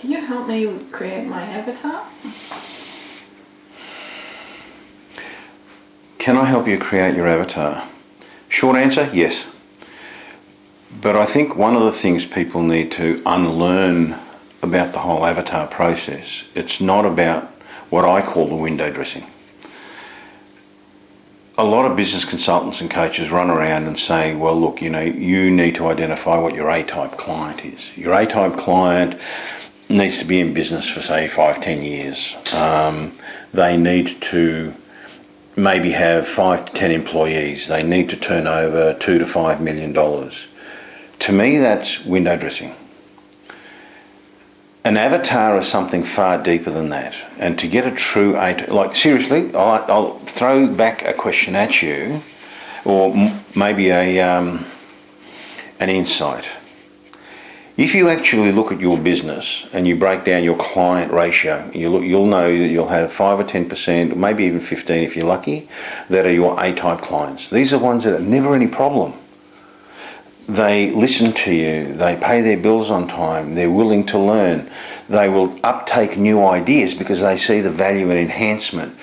Do you help me create my avatar? Can I help you create your avatar? Short answer, yes. But I think one of the things people need to unlearn about the whole avatar process, it's not about what I call the window dressing. A lot of business consultants and coaches run around and say, well, look, you know, you need to identify what your A-type client is. Your A-type client needs to be in business for, say, five, ten years. Um, they need to maybe have five to ten employees. They need to turn over two to five million dollars. To me, that's window dressing. An avatar is something far deeper than that. And to get a true, like seriously, I'll, I'll throw back a question at you, or maybe a um, an insight. If you actually look at your business and you break down your client ratio, you look, you'll know that you'll have 5 or 10%, maybe even 15 if you're lucky, that are your A-type clients. These are ones that are never any problem. They listen to you, they pay their bills on time, they're willing to learn, they will uptake new ideas because they see the value and enhancement.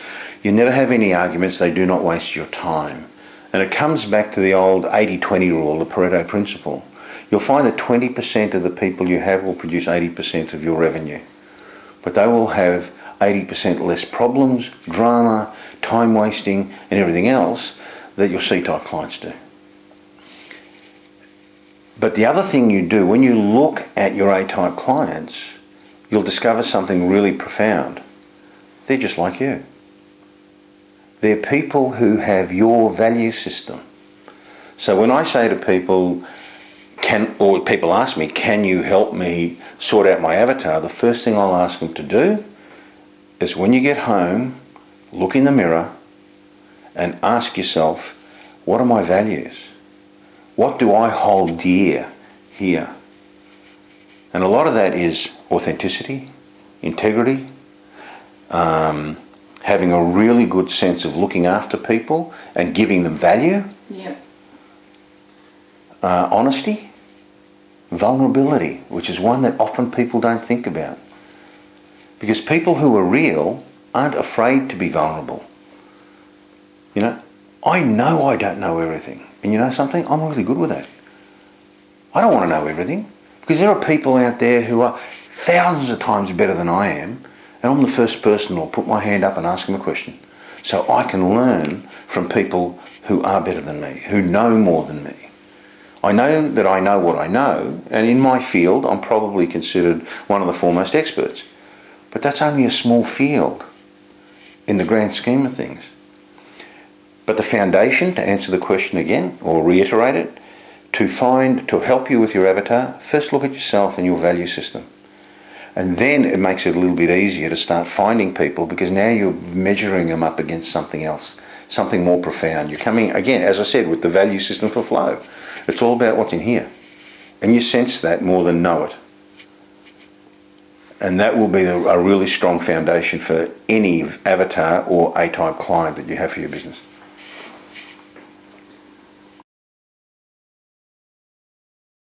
You never have any arguments, they do not waste your time. And it comes back to the old 80-20 rule, the Pareto principle you'll find that 20% of the people you have will produce 80% of your revenue. But they will have 80% less problems, drama, time wasting and everything else that your C-type clients do. But the other thing you do, when you look at your A-type clients, you'll discover something really profound. They're just like you. They're people who have your value system. So when I say to people, can, or people ask me, can you help me sort out my avatar? The first thing I'll ask them to do is when you get home, look in the mirror and ask yourself, what are my values? What do I hold dear here? And a lot of that is authenticity, integrity, um, having a really good sense of looking after people and giving them value. Yep. Uh, honesty vulnerability, which is one that often people don't think about. Because people who are real aren't afraid to be vulnerable. You know, I know I don't know everything. And you know something? I'm really good with that. I don't want to know everything. Because there are people out there who are thousands of times better than I am. And I'm the first person who'll put my hand up and ask them a question. So I can learn from people who are better than me, who know more than me. I know that I know what I know, and in my field I'm probably considered one of the foremost experts. But that's only a small field in the grand scheme of things. But the foundation, to answer the question again, or reiterate it, to find, to help you with your avatar, first look at yourself and your value system. And then it makes it a little bit easier to start finding people because now you're measuring them up against something else, something more profound. You're coming, again, as I said, with the value system for flow. It's all about what's in here. And you sense that more than know it. And that will be a really strong foundation for any avatar or A-type client that you have for your business.